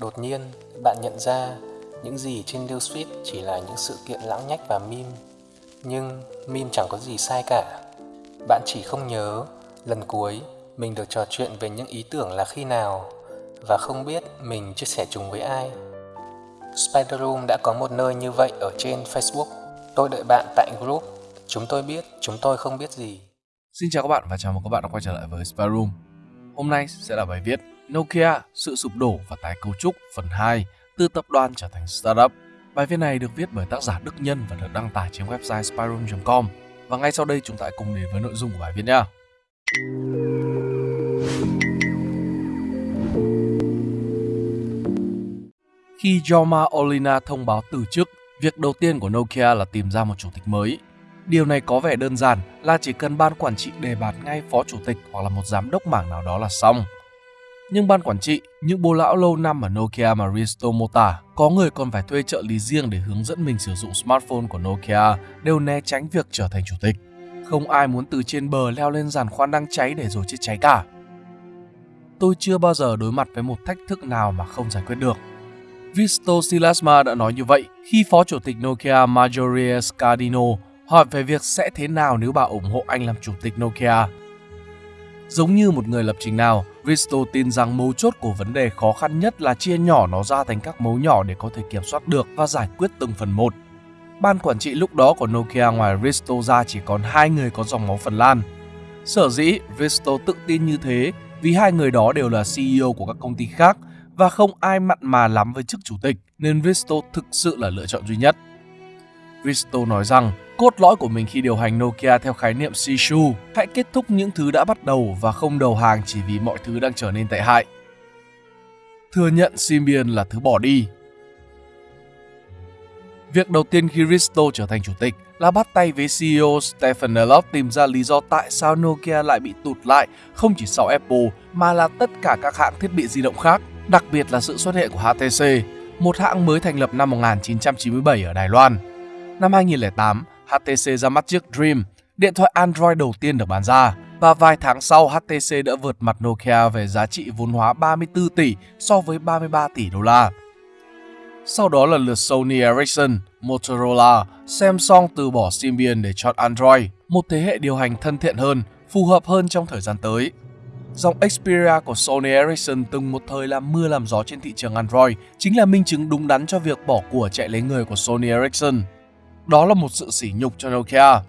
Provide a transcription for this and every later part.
Đột nhiên, bạn nhận ra những gì trên newsfeed chỉ là những sự kiện lãng nhách và meme. Nhưng meme chẳng có gì sai cả. Bạn chỉ không nhớ lần cuối mình được trò chuyện về những ý tưởng là khi nào và không biết mình chia sẻ chúng với ai. Spider Room đã có một nơi như vậy ở trên Facebook. Tôi đợi bạn tại group. Chúng tôi biết, chúng tôi không biết gì. Xin chào các bạn và chào mừng các bạn đã quay trở lại với Spider Room. Hôm nay sẽ là bài viết Nokia, sự sụp đổ và tái cấu trúc phần 2 từ tập đoàn trở thành startup. Bài viết này được viết bởi tác giả Đức Nhân và được đăng tải trên website spyroom.com. Và ngay sau đây chúng ta hãy cùng đến với nội dung của bài viết nhé. Khi Joma Olina thông báo từ chức, việc đầu tiên của Nokia là tìm ra một chủ tịch mới. Điều này có vẻ đơn giản là chỉ cần ban quản trị đề bạt ngay phó chủ tịch hoặc là một giám đốc mảng nào đó là xong. Nhưng ban quản trị, những bố lão lâu năm ở Nokia mà Risto mô tả, có người còn phải thuê trợ lý riêng để hướng dẫn mình sử dụng smartphone của Nokia đều né tránh việc trở thành chủ tịch. Không ai muốn từ trên bờ leo lên giàn khoan đang cháy để rồi chết cháy cả. Tôi chưa bao giờ đối mặt với một thách thức nào mà không giải quyết được. Risto Silasma đã nói như vậy khi phó chủ tịch Nokia Marjorie Scardino hỏi về việc sẽ thế nào nếu bà ủng hộ anh làm chủ tịch Nokia. Giống như một người lập trình nào, Risto tin rằng mấu chốt của vấn đề khó khăn nhất là chia nhỏ nó ra thành các mấu nhỏ để có thể kiểm soát được và giải quyết từng phần một. Ban quản trị lúc đó của Nokia ngoài Risto ra chỉ còn hai người có dòng máu Phần Lan. Sở dĩ Risto tự tin như thế vì hai người đó đều là CEO của các công ty khác và không ai mặn mà lắm với chức chủ tịch nên Risto thực sự là lựa chọn duy nhất. Risto nói rằng cốt lõi của mình khi điều hành Nokia theo khái niệm Shishu, hãy kết thúc những thứ đã bắt đầu và không đầu hàng chỉ vì mọi thứ đang trở nên tệ hại. Thừa nhận Symbian là thứ bỏ đi. Việc đầu tiên khi Risto trở thành chủ tịch là bắt tay với CEO Stephen Elop tìm ra lý do tại sao Nokia lại bị tụt lại không chỉ sau Apple mà là tất cả các hãng thiết bị di động khác, đặc biệt là sự xuất hiện của HTC, một hãng mới thành lập năm 1997 ở Đài Loan. Năm 2008, HTC ra mắt chiếc Dream, điện thoại Android đầu tiên được bán ra. Và vài tháng sau, HTC đã vượt mặt Nokia về giá trị vốn hóa 34 tỷ so với 33 tỷ đô la. Sau đó là lượt Sony Ericsson, Motorola, Samsung từ bỏ Symbian để chọn Android, một thế hệ điều hành thân thiện hơn, phù hợp hơn trong thời gian tới. Dòng Xperia của Sony Ericsson từng một thời làm mưa làm gió trên thị trường Android chính là minh chứng đúng đắn cho việc bỏ của chạy lấy người của Sony Ericsson. Đó là một sự sỉ nhục cho Nokia.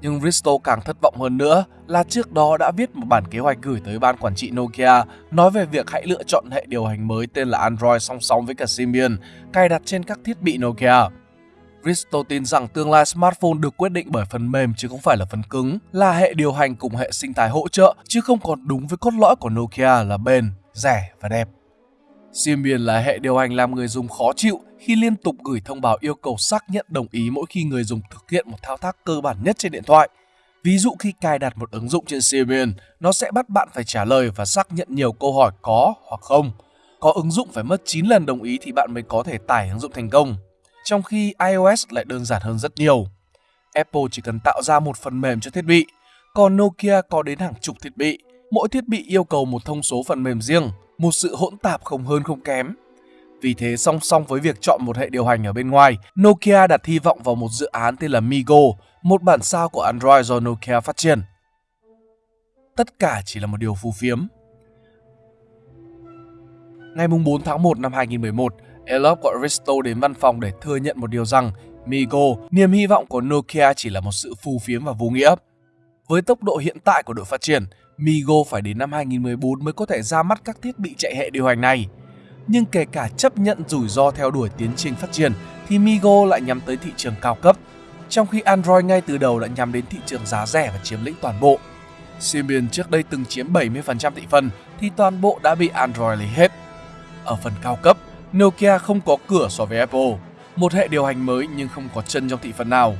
Nhưng Risto càng thất vọng hơn nữa là trước đó đã viết một bản kế hoạch gửi tới ban quản trị Nokia nói về việc hãy lựa chọn hệ điều hành mới tên là Android song song với cả Symbian cài đặt trên các thiết bị Nokia. Risto tin rằng tương lai smartphone được quyết định bởi phần mềm chứ không phải là phần cứng, là hệ điều hành cùng hệ sinh thái hỗ trợ chứ không còn đúng với cốt lõi của Nokia là bền, rẻ và đẹp. Symbian là hệ điều hành làm người dùng khó chịu khi liên tục gửi thông báo yêu cầu xác nhận đồng ý mỗi khi người dùng thực hiện một thao tác cơ bản nhất trên điện thoại. Ví dụ khi cài đặt một ứng dụng trên Symbian, nó sẽ bắt bạn phải trả lời và xác nhận nhiều câu hỏi có hoặc không. Có ứng dụng phải mất 9 lần đồng ý thì bạn mới có thể tải ứng dụng thành công. Trong khi iOS lại đơn giản hơn rất nhiều. Apple chỉ cần tạo ra một phần mềm cho thiết bị, còn Nokia có đến hàng chục thiết bị. Mỗi thiết bị yêu cầu một thông số phần mềm riêng, một sự hỗn tạp không hơn không kém. Vì thế song song với việc chọn một hệ điều hành ở bên ngoài, Nokia đặt hy vọng vào một dự án tên là Migo, một bản sao của Android do Nokia phát triển. Tất cả chỉ là một điều phù phiếm. Ngày 4 tháng 1 năm 2011, Elop gọi Risto đến văn phòng để thừa nhận một điều rằng Migo, niềm hy vọng của Nokia chỉ là một sự phù phiếm và vô nghĩa. Với tốc độ hiện tại của đội phát triển, Migo phải đến năm 2014 mới có thể ra mắt các thiết bị chạy hệ điều hành này. Nhưng kể cả chấp nhận rủi ro theo đuổi tiến trình phát triển thì Migo lại nhắm tới thị trường cao cấp, trong khi Android ngay từ đầu đã nhắm đến thị trường giá rẻ và chiếm lĩnh toàn bộ. Symbian trước đây từng chiếm 70% thị phần thì toàn bộ đã bị Android lấy hết. Ở phần cao cấp, Nokia không có cửa so với Apple, một hệ điều hành mới nhưng không có chân trong thị phần nào.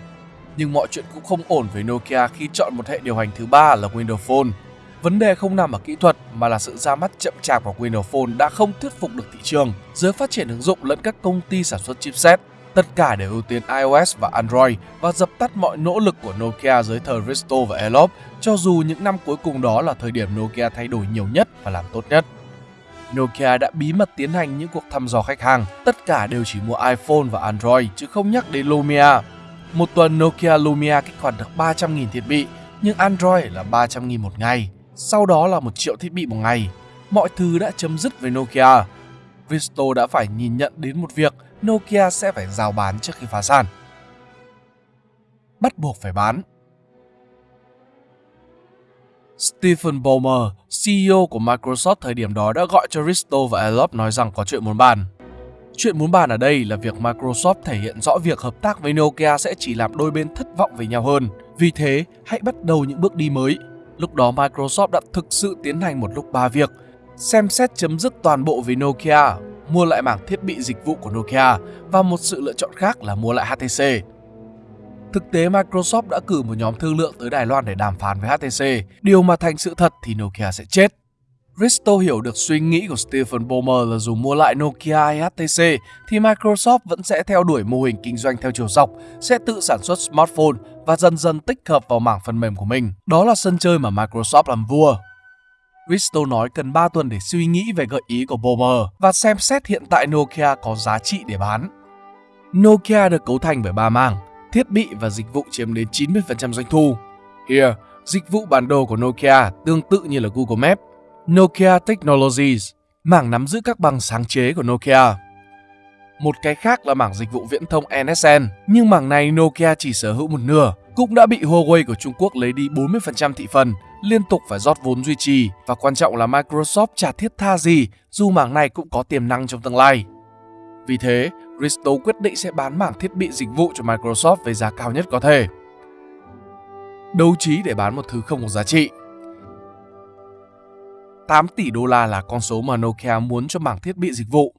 Nhưng mọi chuyện cũng không ổn với Nokia khi chọn một hệ điều hành thứ ba là Windows Phone. Vấn đề không nằm ở kỹ thuật mà là sự ra mắt chậm chạp của Windows Phone đã không thuyết phục được thị trường giới phát triển ứng dụng lẫn các công ty sản xuất chipset. Tất cả đều ưu tiên iOS và Android và dập tắt mọi nỗ lực của Nokia dưới thời Risto và Elop, cho dù những năm cuối cùng đó là thời điểm Nokia thay đổi nhiều nhất và làm tốt nhất. Nokia đã bí mật tiến hành những cuộc thăm dò khách hàng. Tất cả đều chỉ mua iPhone và Android chứ không nhắc đến Lumia. Một tuần Nokia Lumia kích hoạt được 300.000 thiết bị, nhưng Android là 300.000 một ngày. Sau đó là một triệu thiết bị một ngày. Mọi thứ đã chấm dứt với Nokia. Visto đã phải nhìn nhận đến một việc Nokia sẽ phải rào bán trước khi phá sản. Bắt buộc phải bán. Stephen Ballmer, CEO của Microsoft thời điểm đó đã gọi cho Risto và Elop nói rằng có chuyện muốn bàn. Chuyện muốn bàn ở đây là việc Microsoft thể hiện rõ việc hợp tác với Nokia sẽ chỉ làm đôi bên thất vọng với nhau hơn. Vì thế, hãy bắt đầu những bước đi mới. Lúc đó Microsoft đã thực sự tiến hành một lúc ba việc. Xem xét chấm dứt toàn bộ với Nokia, mua lại mảng thiết bị dịch vụ của Nokia và một sự lựa chọn khác là mua lại HTC. Thực tế Microsoft đã cử một nhóm thương lượng tới Đài Loan để đàm phán với HTC, điều mà thành sự thật thì Nokia sẽ chết. Risto hiểu được suy nghĩ của Stephen Ballmer là dù mua lại Nokia hay HTC thì Microsoft vẫn sẽ theo đuổi mô hình kinh doanh theo chiều dọc, sẽ tự sản xuất smartphone và dần dần tích hợp vào mảng phần mềm của mình. Đó là sân chơi mà Microsoft làm vua. Risto nói cần 3 tuần để suy nghĩ về gợi ý của Bomer và xem xét hiện tại Nokia có giá trị để bán. Nokia được cấu thành bởi ba mảng, thiết bị và dịch vụ chiếm đến 90% doanh thu. Here, dịch vụ bản đồ của Nokia tương tự như là Google Maps. Nokia Technologies, mảng nắm giữ các bằng sáng chế của Nokia. Một cái khác là mảng dịch vụ viễn thông NSN, nhưng mảng này Nokia chỉ sở hữu một nửa, cũng đã bị Huawei của Trung Quốc lấy đi 40% thị phần, liên tục phải rót vốn duy trì và quan trọng là Microsoft chả thiết tha gì dù mảng này cũng có tiềm năng trong tương lai. Vì thế, Risto quyết định sẽ bán mảng thiết bị dịch vụ cho Microsoft với giá cao nhất có thể. Đấu trí để bán một thứ không có giá trị. 8 tỷ đô la là con số mà Nokia muốn cho mảng thiết bị dịch vụ.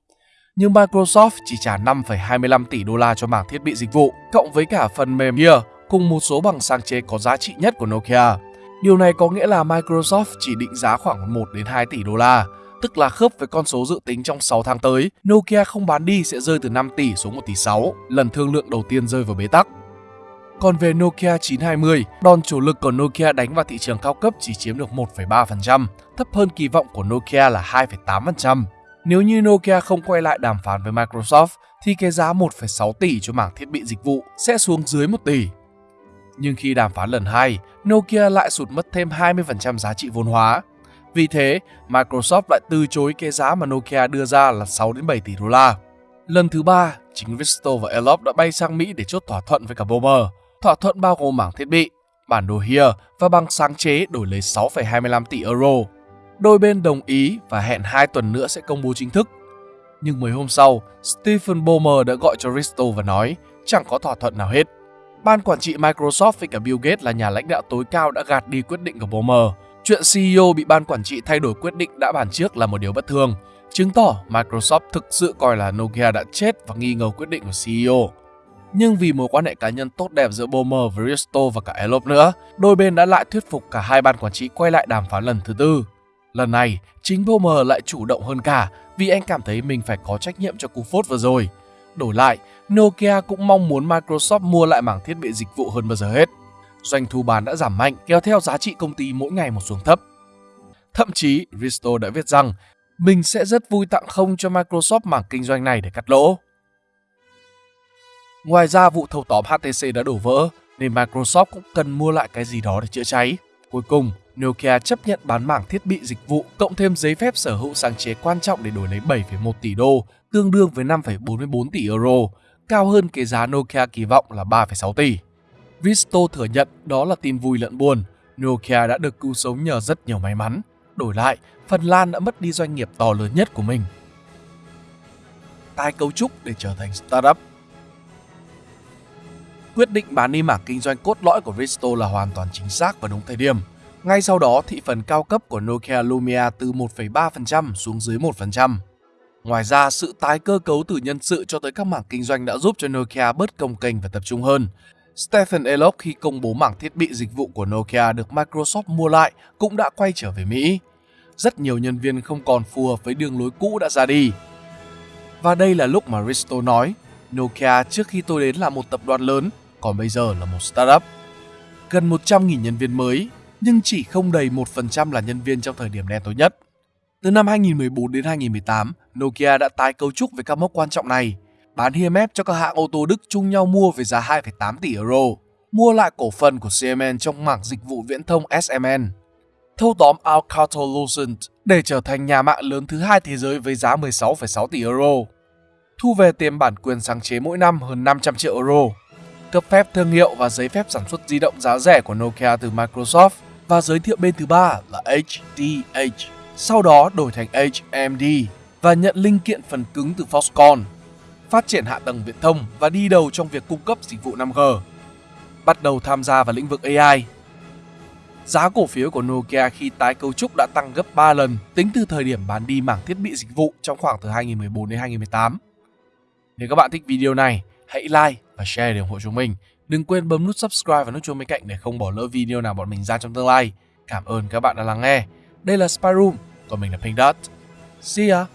Nhưng Microsoft chỉ trả 5,25 tỷ đô la cho mảng thiết bị dịch vụ, cộng với cả phần mềm Gear cùng một số bằng sáng chế có giá trị nhất của Nokia. Điều này có nghĩa là Microsoft chỉ định giá khoảng 1 đến 2 tỷ đô la, tức là khớp với con số dự tính trong 6 tháng tới, Nokia không bán đi sẽ rơi từ 5 tỷ xuống 1 tỷ 6, lần thương lượng đầu tiên rơi vào bế tắc. Còn về Nokia 920, đòn chủ lực của Nokia đánh vào thị trường cao cấp chỉ chiếm được 1,3%, thấp hơn kỳ vọng của Nokia là 2,8%. Nếu như Nokia không quay lại đàm phán với Microsoft, thì cái giá 1,6 tỷ cho mảng thiết bị dịch vụ sẽ xuống dưới 1 tỷ. Nhưng khi đàm phán lần 2, Nokia lại sụt mất thêm 20% giá trị vốn hóa. Vì thế, Microsoft lại từ chối cái giá mà Nokia đưa ra là 6 đến 7 tỷ đô la. Lần thứ ba, chính Visto và Elop đã bay sang Mỹ để chốt thỏa thuận với cả Bomer. Thỏa thuận bao gồm mảng thiết bị, bản đồ HERE và bằng sáng chế đổi lấy 6,25 tỷ euro. Đôi bên đồng ý và hẹn 2 tuần nữa sẽ công bố chính thức. Nhưng mấy hôm sau, Stephen Ballmer đã gọi cho Risto và nói chẳng có thỏa thuận nào hết. Ban quản trị Microsoft với cả Bill Gates là nhà lãnh đạo tối cao đã gạt đi quyết định của Ballmer. Chuyện CEO bị ban quản trị thay đổi quyết định đã bàn trước là một điều bất thường, chứng tỏ Microsoft thực sự coi là Nokia đã chết và nghi ngờ quyết định của CEO. Nhưng vì mối quan hệ cá nhân tốt đẹp giữa Bomer với Risto và cả Elop nữa, đôi bên đã lại thuyết phục cả hai ban quản trị quay lại đàm phán lần thứ tư. Lần này, chính Bomer lại chủ động hơn cả vì anh cảm thấy mình phải có trách nhiệm cho cú phốt vừa rồi. Đổi lại, Nokia cũng mong muốn Microsoft mua lại mảng thiết bị dịch vụ hơn bao giờ hết. Doanh thu bán đã giảm mạnh, kéo theo giá trị công ty mỗi ngày một xuống thấp. Thậm chí, Risto đã viết rằng mình sẽ rất vui tặng không cho Microsoft mảng kinh doanh này để cắt lỗ. Ngoài ra, vụ thâu tóm HTC đã đổ vỡ, nên Microsoft cũng cần mua lại cái gì đó để chữa cháy. Cuối cùng, Nokia chấp nhận bán mảng thiết bị dịch vụ cộng thêm giấy phép sở hữu sáng chế quan trọng để đổi lấy 7,1 tỷ đô, tương đương với 5,44 tỷ euro, cao hơn cái giá Nokia kỳ vọng là 3,6 tỷ. Visto thừa nhận đó là tin vui lẫn buồn. Nokia đã được cứu sống nhờ rất nhiều may mắn. Đổi lại, Phần Lan đã mất đi doanh nghiệp to lớn nhất của mình. Tái cấu trúc để trở thành startup Quyết định bán đi mảng kinh doanh cốt lõi của Visto là hoàn toàn chính xác và đúng thời điểm. Ngay sau đó, thị phần cao cấp của Nokia Lumia từ 1,3% xuống dưới 1%. Ngoài ra, sự tái cơ cấu từ nhân sự cho tới các mảng kinh doanh đã giúp cho Nokia bớt công kênh và tập trung hơn. Stephen Elop khi công bố mảng thiết bị dịch vụ của Nokia được Microsoft mua lại cũng đã quay trở về Mỹ. Rất nhiều nhân viên không còn phù hợp với đường lối cũ đã ra đi. Và đây là lúc mà Risto nói, Nokia trước khi tôi đến là một tập đoàn lớn, còn bây giờ là một startup. Gần 100.000 nhân viên mới, nhưng chỉ không đầy 1% là nhân viên trong thời điểm đen tối nhất. Từ năm 2014 đến 2018, Nokia đã tái cấu trúc với các mốc quan trọng này, bán HMF cho các hãng ô tô Đức chung nhau mua với giá 2,8 tỷ euro, mua lại cổ phần của CMN trong mảng dịch vụ viễn thông SMN, thâu tóm Alcatel-Lucent để trở thành nhà mạng lớn thứ hai thế giới với giá 16,6 tỷ euro, thu về tiền bản quyền sáng chế mỗi năm hơn 500 triệu euro, cấp phép thương hiệu và giấy phép sản xuất di động giá rẻ của Nokia từ Microsoft và giới thiệu bên thứ ba là HDH, sau đó đổi thành HMD và nhận linh kiện phần cứng từ Foxconn, phát triển hạ tầng viễn thông và đi đầu trong việc cung cấp dịch vụ 5G. Bắt đầu tham gia vào lĩnh vực AI. Giá cổ phiếu của Nokia khi tái cấu trúc đã tăng gấp 3 lần tính từ thời điểm bán đi mảng thiết bị dịch vụ trong khoảng từ 2014 đến 2018. Nếu các bạn thích video này, hãy like và share để ủng hộ chúng mình. Đừng quên bấm nút subscribe và nút chuông bên cạnh để không bỏ lỡ video nào bọn mình ra trong tương lai. Cảm ơn các bạn đã lắng nghe. Đây là Spy Room, còn mình là Pink Dot. See ya!